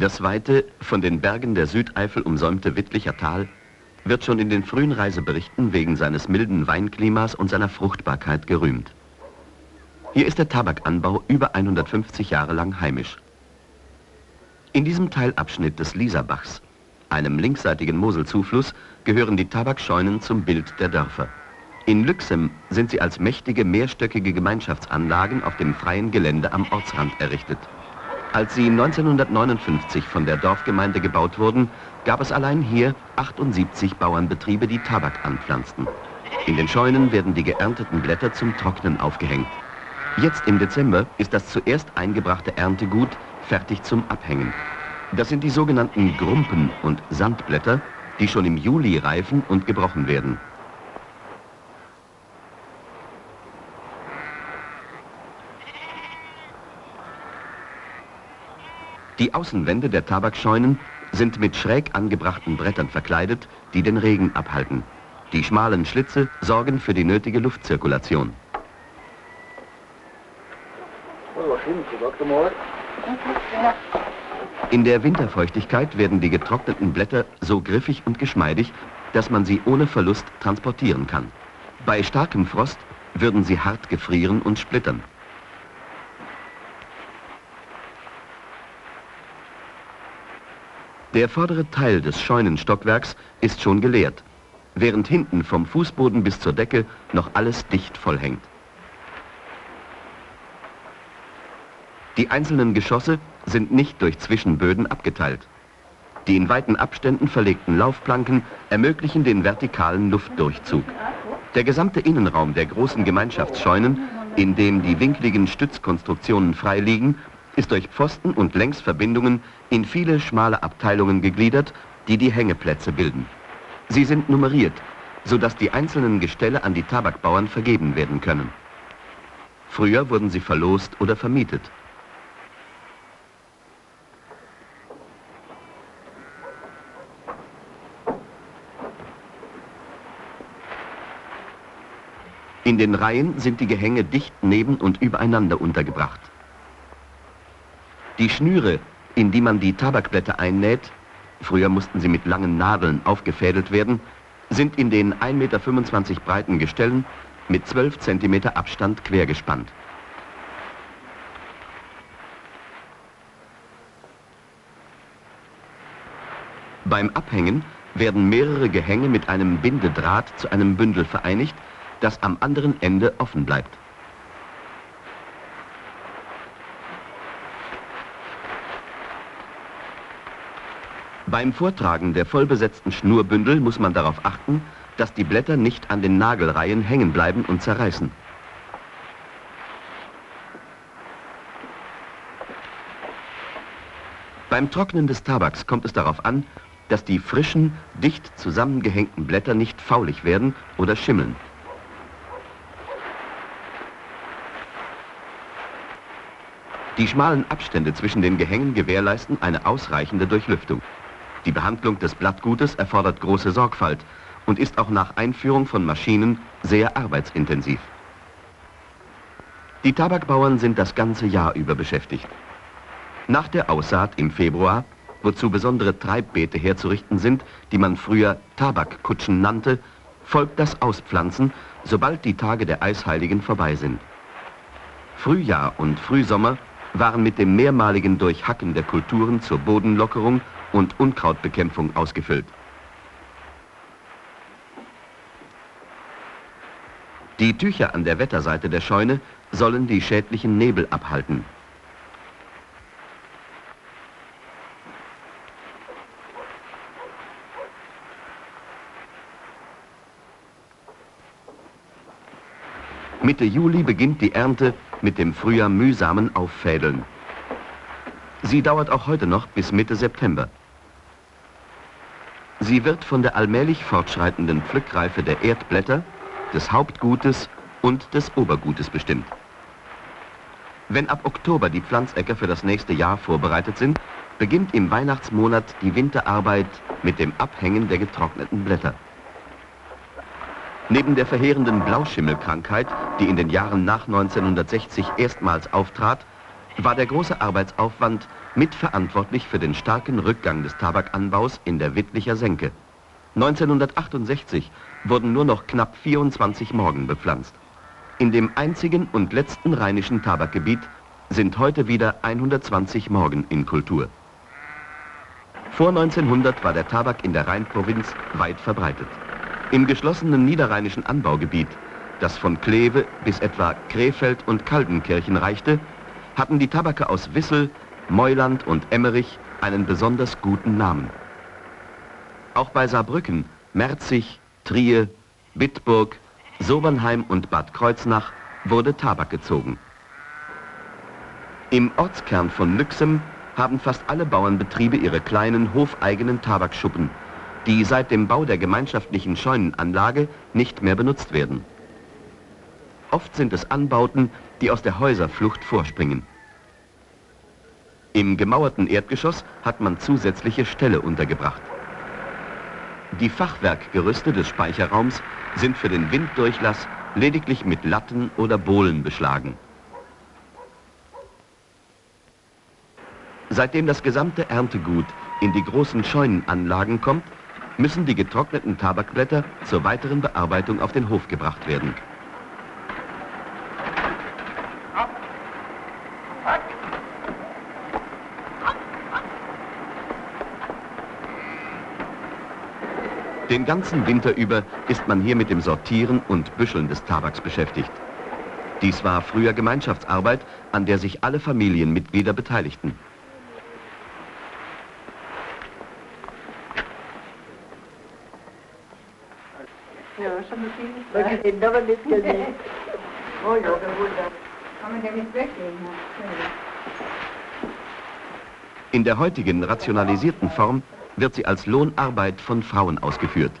Das weite, von den Bergen der Südeifel umsäumte Wittlicher Tal wird schon in den frühen Reiseberichten wegen seines milden Weinklimas und seiner Fruchtbarkeit gerühmt. Hier ist der Tabakanbau über 150 Jahre lang heimisch. In diesem Teilabschnitt des Lieserbachs, einem linksseitigen Moselzufluss, gehören die Tabakscheunen zum Bild der Dörfer. In Lüxem sind sie als mächtige mehrstöckige Gemeinschaftsanlagen auf dem freien Gelände am Ortsrand errichtet. Als sie 1959 von der Dorfgemeinde gebaut wurden, gab es allein hier 78 Bauernbetriebe, die Tabak anpflanzten. In den Scheunen werden die geernteten Blätter zum Trocknen aufgehängt. Jetzt im Dezember ist das zuerst eingebrachte Erntegut fertig zum Abhängen. Das sind die sogenannten Grumpen und Sandblätter, die schon im Juli reifen und gebrochen werden. Die Außenwände der Tabakscheunen sind mit schräg angebrachten Brettern verkleidet, die den Regen abhalten. Die schmalen Schlitze sorgen für die nötige Luftzirkulation. In der Winterfeuchtigkeit werden die getrockneten Blätter so griffig und geschmeidig, dass man sie ohne Verlust transportieren kann. Bei starkem Frost würden sie hart gefrieren und splittern. Der vordere Teil des Scheunenstockwerks ist schon geleert, während hinten vom Fußboden bis zur Decke noch alles dicht vollhängt. Die einzelnen Geschosse sind nicht durch Zwischenböden abgeteilt. Die in weiten Abständen verlegten Laufplanken ermöglichen den vertikalen Luftdurchzug. Der gesamte Innenraum der großen Gemeinschaftsscheunen, in dem die winkligen Stützkonstruktionen frei liegen, ist durch Pfosten und Längsverbindungen in viele schmale Abteilungen gegliedert, die die Hängeplätze bilden. Sie sind nummeriert, sodass die einzelnen Gestelle an die Tabakbauern vergeben werden können. Früher wurden sie verlost oder vermietet. In den Reihen sind die Gehänge dicht neben und übereinander untergebracht. Die Schnüre, in die man die Tabakblätter einnäht, früher mussten sie mit langen Nadeln aufgefädelt werden, sind in den 1,25 Meter breiten Gestellen mit 12 cm Abstand quergespannt. Beim Abhängen werden mehrere Gehänge mit einem Bindedraht zu einem Bündel vereinigt, das am anderen Ende offen bleibt. Beim Vortragen der vollbesetzten Schnurbündel muss man darauf achten, dass die Blätter nicht an den Nagelreihen hängen bleiben und zerreißen. Beim Trocknen des Tabaks kommt es darauf an, dass die frischen, dicht zusammengehängten Blätter nicht faulig werden oder schimmeln. Die schmalen Abstände zwischen den Gehängen gewährleisten eine ausreichende Durchlüftung. Die Behandlung des Blattgutes erfordert große Sorgfalt und ist auch nach Einführung von Maschinen sehr arbeitsintensiv. Die Tabakbauern sind das ganze Jahr über beschäftigt. Nach der Aussaat im Februar, wozu besondere Treibbeete herzurichten sind, die man früher Tabakkutschen nannte, folgt das Auspflanzen, sobald die Tage der Eisheiligen vorbei sind. Frühjahr und Frühsommer waren mit dem mehrmaligen Durchhacken der Kulturen zur Bodenlockerung und Unkrautbekämpfung ausgefüllt. Die Tücher an der Wetterseite der Scheune sollen die schädlichen Nebel abhalten. Mitte Juli beginnt die Ernte mit dem früher mühsamen Auffädeln. Sie dauert auch heute noch bis Mitte September. Sie wird von der allmählich fortschreitenden Pflückreife der Erdblätter, des Hauptgutes und des Obergutes bestimmt. Wenn ab Oktober die Pflanzäcker für das nächste Jahr vorbereitet sind, beginnt im Weihnachtsmonat die Winterarbeit mit dem Abhängen der getrockneten Blätter. Neben der verheerenden Blauschimmelkrankheit, die in den Jahren nach 1960 erstmals auftrat, war der große Arbeitsaufwand mitverantwortlich für den starken Rückgang des Tabakanbaus in der Wittlicher Senke. 1968 wurden nur noch knapp 24 Morgen bepflanzt. In dem einzigen und letzten rheinischen Tabakgebiet sind heute wieder 120 Morgen in Kultur. Vor 1900 war der Tabak in der Rheinprovinz weit verbreitet. Im geschlossenen niederrheinischen Anbaugebiet, das von Kleve bis etwa Krefeld und Kaldenkirchen reichte, hatten die Tabake aus Wissel, Meuland und Emmerich einen besonders guten Namen. Auch bei Saarbrücken, Merzig, Trier, Bitburg, Sobernheim und Bad Kreuznach wurde Tabak gezogen. Im Ortskern von Lüxem haben fast alle Bauernbetriebe ihre kleinen hofeigenen Tabakschuppen, die seit dem Bau der gemeinschaftlichen Scheunenanlage nicht mehr benutzt werden. Oft sind es Anbauten, die aus der Häuserflucht vorspringen. Im gemauerten Erdgeschoss hat man zusätzliche Ställe untergebracht. Die Fachwerkgerüste des Speicherraums sind für den Winddurchlass lediglich mit Latten oder Bohlen beschlagen. Seitdem das gesamte Erntegut in die großen Scheunenanlagen kommt, müssen die getrockneten Tabakblätter zur weiteren Bearbeitung auf den Hof gebracht werden. Den ganzen Winter über ist man hier mit dem Sortieren und Büscheln des Tabaks beschäftigt. Dies war früher Gemeinschaftsarbeit, an der sich alle Familienmitglieder beteiligten. Oh. In der heutigen rationalisierten Form wird sie als Lohnarbeit von Frauen ausgeführt.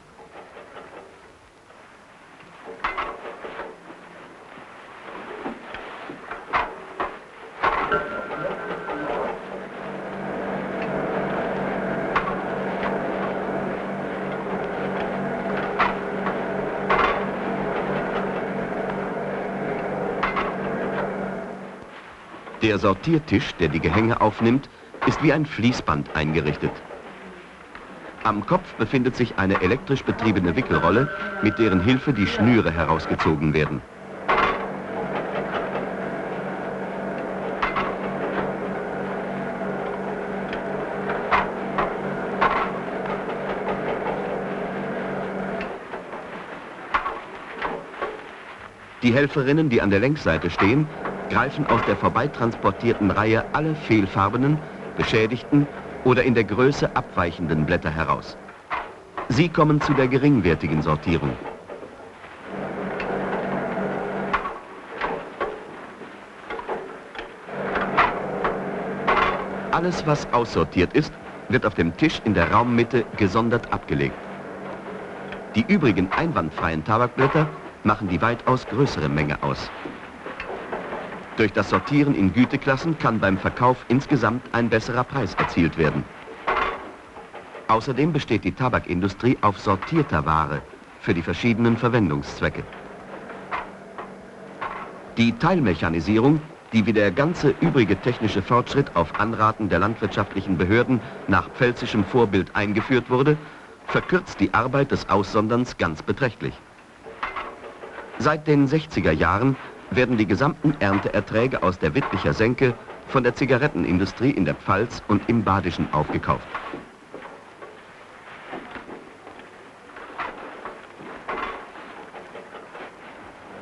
Der Sortiertisch, der die Gehänge aufnimmt, ist wie ein Fließband eingerichtet. Am Kopf befindet sich eine elektrisch betriebene Wickelrolle, mit deren Hilfe die Schnüre herausgezogen werden. Die Helferinnen, die an der Längsseite stehen, greifen aus der vorbeitransportierten Reihe alle fehlfarbenen, beschädigten oder in der Größe abweichenden Blätter heraus. Sie kommen zu der geringwertigen Sortierung. Alles, was aussortiert ist, wird auf dem Tisch in der Raummitte gesondert abgelegt. Die übrigen einwandfreien Tabakblätter machen die weitaus größere Menge aus. Durch das Sortieren in Güteklassen kann beim Verkauf insgesamt ein besserer Preis erzielt werden. Außerdem besteht die Tabakindustrie auf sortierter Ware für die verschiedenen Verwendungszwecke. Die Teilmechanisierung, die wie der ganze übrige technische Fortschritt auf Anraten der landwirtschaftlichen Behörden nach pfälzischem Vorbild eingeführt wurde, verkürzt die Arbeit des Aussonderns ganz beträchtlich. Seit den 60er Jahren werden die gesamten Ernteerträge aus der Wittlicher Senke von der Zigarettenindustrie in der Pfalz und im Badischen aufgekauft.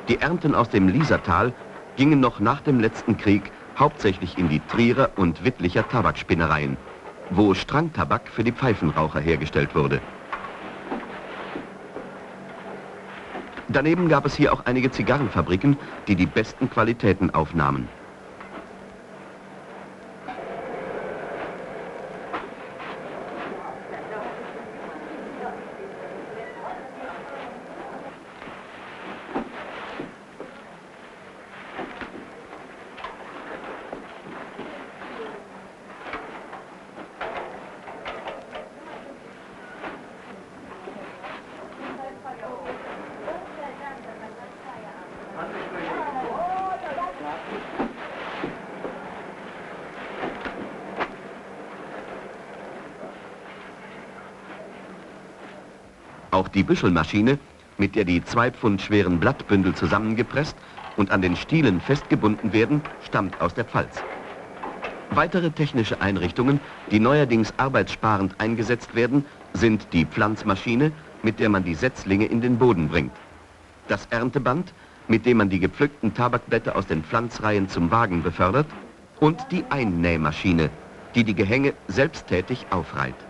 Die Ernten aus dem Liesertal gingen noch nach dem letzten Krieg hauptsächlich in die Trierer und Wittlicher Tabakspinnereien, wo Strangtabak für die Pfeifenraucher hergestellt wurde. Daneben gab es hier auch einige Zigarrenfabriken, die die besten Qualitäten aufnahmen. Auch die Büschelmaschine, mit der die zwei Pfund schweren Blattbündel zusammengepresst und an den Stielen festgebunden werden, stammt aus der Pfalz. Weitere technische Einrichtungen, die neuerdings arbeitssparend eingesetzt werden, sind die Pflanzmaschine, mit der man die Setzlinge in den Boden bringt. Das Ernteband, mit dem man die gepflückten Tabakblätter aus den Pflanzreihen zum Wagen befördert und die Einnähmaschine, die die Gehänge selbsttätig aufreiht.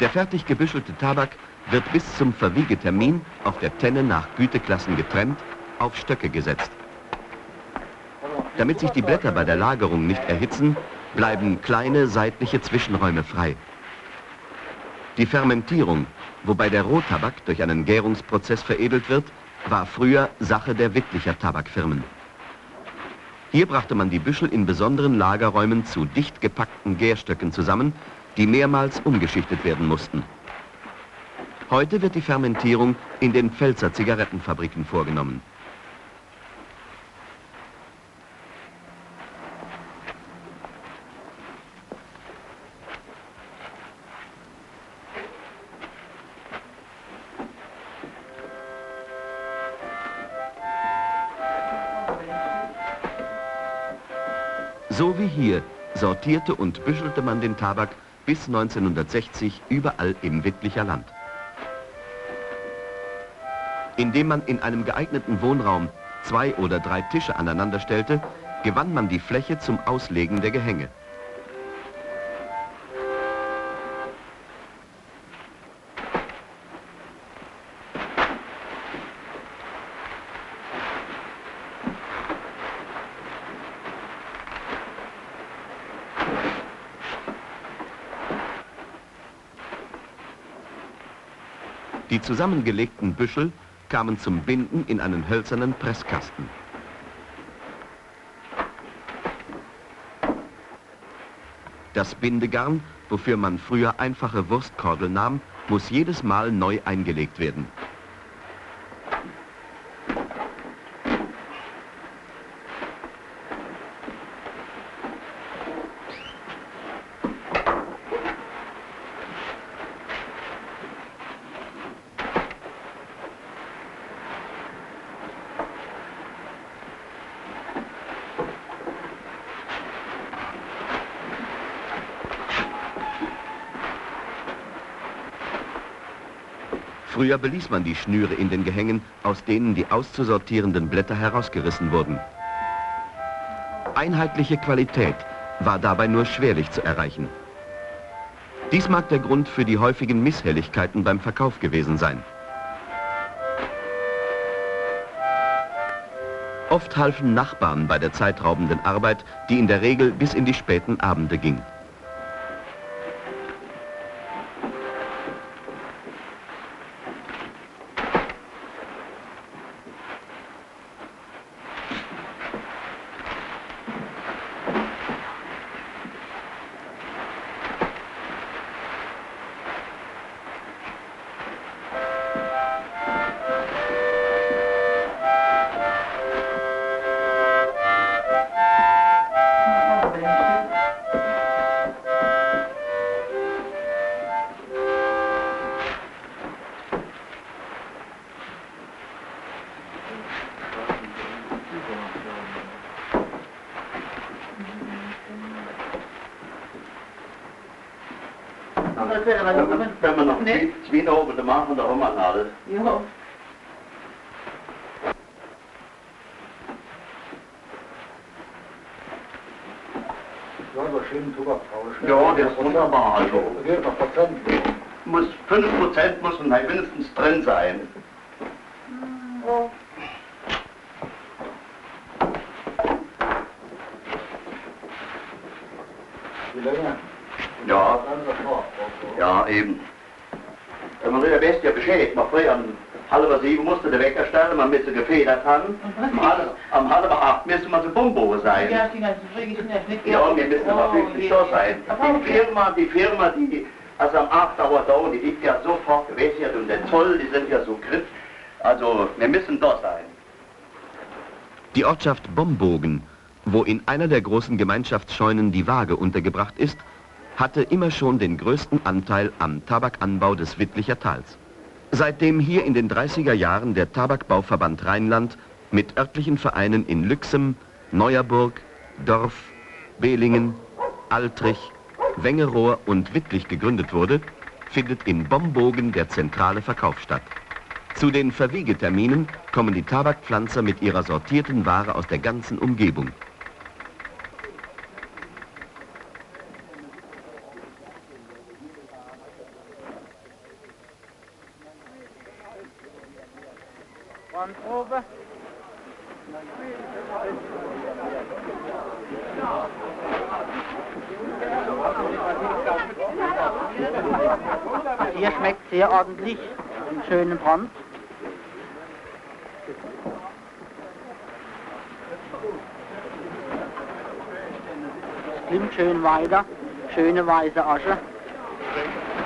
Der fertig gebüschelte Tabak wird bis zum Verwiegetermin auf der Tenne nach Güteklassen getrennt, auf Stöcke gesetzt. Damit sich die Blätter bei der Lagerung nicht erhitzen, bleiben kleine seitliche Zwischenräume frei. Die Fermentierung, wobei der Rohtabak durch einen Gärungsprozess veredelt wird, war früher Sache der Wittlicher Tabakfirmen. Hier brachte man die Büschel in besonderen Lagerräumen zu dicht gepackten Gärstöcken zusammen, die mehrmals umgeschichtet werden mussten. Heute wird die Fermentierung in den Pfälzer Zigarettenfabriken vorgenommen. So wie hier sortierte und büschelte man den Tabak bis 1960 überall im Wittlicher Land. Indem man in einem geeigneten Wohnraum zwei oder drei Tische aneinander stellte, gewann man die Fläche zum Auslegen der Gehänge. Die zusammengelegten Büschel kamen zum Binden in einen hölzernen Presskasten. Das Bindegarn, wofür man früher einfache Wurstkordel nahm, muss jedes Mal neu eingelegt werden. Früher beließ man die Schnüre in den Gehängen, aus denen die auszusortierenden Blätter herausgerissen wurden. Einheitliche Qualität war dabei nur schwerlich zu erreichen. Dies mag der Grund für die häufigen Misshelligkeiten beim Verkauf gewesen sein. Oft halfen Nachbarn bei der zeitraubenden Arbeit, die in der Regel bis in die späten Abende ging. Das wäre aber noch Wenn wir noch Nee. zwei zwei oben machen, da haben wir alles. Ja. Ja, so schön Tuberkrausch. Ja, das ist wunderbar, also. Muss 5% muss mindestens drin sein. Oh. Ja. Ja, eben. Wenn man der Bestie Bescheid, man früher um halb sieben musste der Wecker stellen, man müsste gefedert haben. Um halb, um halb acht müsste man so Bumbo sein. Ja. Ja, wir müssen aber wirklich da sein. Die Firma, die Firma, die, also am 8. Uhr da, die liegt ja sofort gewässert und der Zoll, die sind ja so griff. Also, wir müssen da sein. Die Ortschaft Bombogen, wo in einer der großen Gemeinschaftsscheunen die Waage untergebracht ist, hatte immer schon den größten Anteil am Tabakanbau des Wittlicher Tals. Seitdem hier in den 30er Jahren der Tabakbauverband Rheinland mit örtlichen Vereinen in Lüxem, Neuerburg, Dorf, Behlingen, Altrich, Wengerohr und Wittlich gegründet wurde, findet in Bombogen der zentrale Verkauf statt. Zu den Verwiegeterminen kommen die Tabakpflanzer mit ihrer sortierten Ware aus der ganzen Umgebung. Hier schmeckt sehr ordentlich, einen schönen Brand. Es klimmt schön weiter, schöne weiße Asche.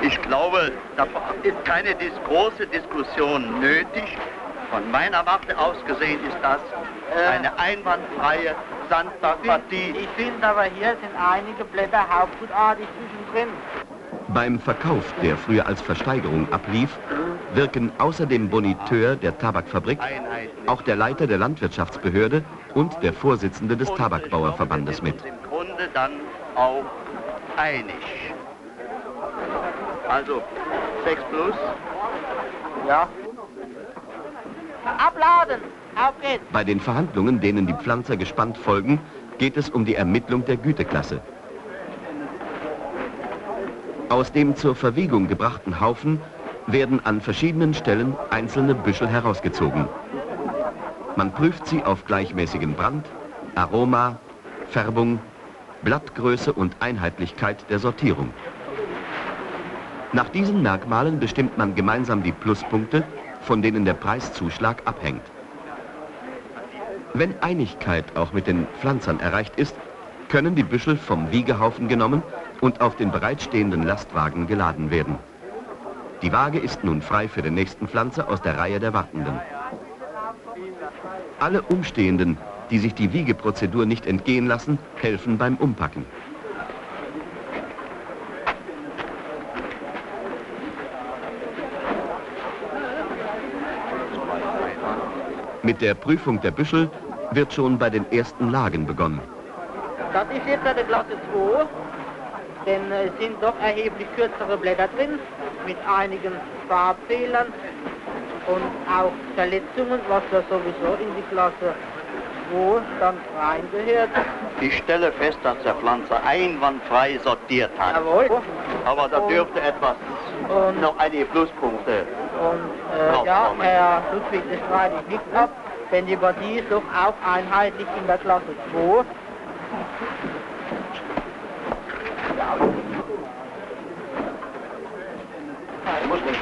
Ich glaube, da ist keine große Diskussion nötig. Von meiner Warte aus gesehen ist das Äh. eine einwandfreie Sandbergpartie. Ich finde aber hier sind einige Blätter hauptgutartig zwischendrin. Beim Verkauf, der früher als Versteigerung ablief, wirken außer dem Boniteur der Tabakfabrik auch der Leiter der Landwirtschaftsbehörde und der Vorsitzende des Tabakbauerverbandes mit. Im Grunde dann auch einig. Also 6 plus. Ja. Abladen! Auf geht's! Bei den Verhandlungen, denen die Pflanzer gespannt folgen, geht es um die Ermittlung der Güteklasse. Aus dem zur Verwiegung gebrachten Haufen werden an verschiedenen Stellen einzelne Büschel herausgezogen. Man prüft sie auf gleichmäßigen Brand, Aroma, Färbung, Blattgröße und Einheitlichkeit der Sortierung. Nach diesen Merkmalen bestimmt man gemeinsam die Pluspunkte, von denen der Preiszuschlag abhängt. Wenn Einigkeit auch mit den Pflanzern erreicht ist, können die Büschel vom Wiegehaufen genommen und auf den bereitstehenden Lastwagen geladen werden. Die Waage ist nun frei für den nächsten Pflanzer aus der Reihe der Wartenden. Alle Umstehenden, die sich die Wiegeprozedur nicht entgehen lassen, helfen beim Umpacken. Mit der Prüfung der Büschel wird schon bei den ersten Lagen begonnen. Das ist jetzt eine Klasse 2, denn es sind doch erheblich kürzere Blätter drin, mit einigen Farbfehlern und auch Verletzungen, was ja sowieso in die Klasse 2 dann reingehört. Ich stelle fest, dass der Pflanzer einwandfrei sortiert hat. Jawohl. Aber da Und- dürfte etwas, Und, noch einige Pluspunkte. und äh, ja, Herr Ludwig, das streite ich nicht ab, denn die Partie ist doch auch einheitlich in der Klasse 2.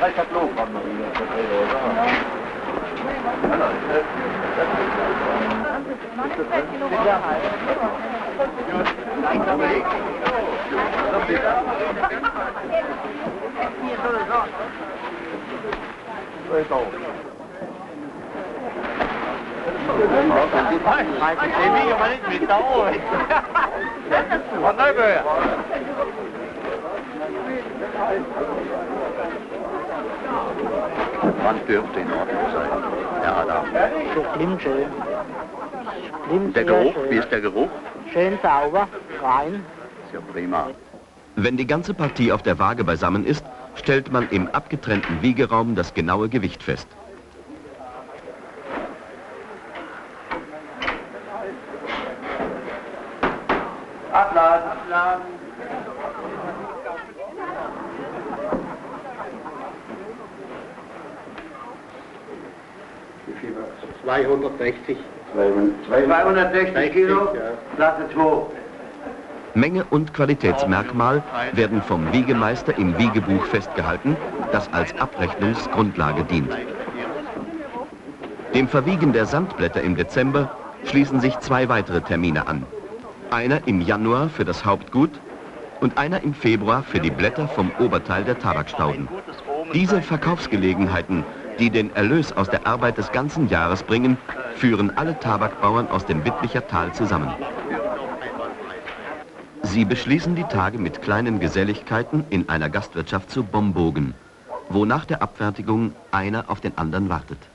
Lasciat lungo a morire per loro. Questo. Ma che sei mio, ma lei mi sta ora. Ma noi per... Wann dürfte in Ordnung sein? Herr Adam. Das klingt schön. Klingt Der Geruch, schön. wie ist der Geruch? Schön sauber, rein. Ist ja prima. Wenn die ganze Partie auf der Waage beisammen ist, stellt man im abgetrennten Wiegeraum das genaue Gewicht fest. Abladen, abladen. 260. 260 Kilo. Klasse 2. Menge und Qualitätsmerkmal werden vom Wiegemeister im Wiegebuch festgehalten, das als Abrechnungsgrundlage dient. Dem Verwiegen der Sandblätter im Dezember schließen sich zwei weitere Termine an. Einer im Januar für das Hauptgut und einer im Februar für die Blätter vom Oberteil der Tabakstauden. Diese Verkaufsgelegenheiten, die den Erlös aus der Arbeit des ganzen Jahres bringen, führen alle Tabakbauern aus dem Wittlicher Tal zusammen. Sie beschließen die Tage mit kleinen Geselligkeiten in einer Gastwirtschaft zu Bombogen, wo nach der Abfertigung einer auf den anderen wartet.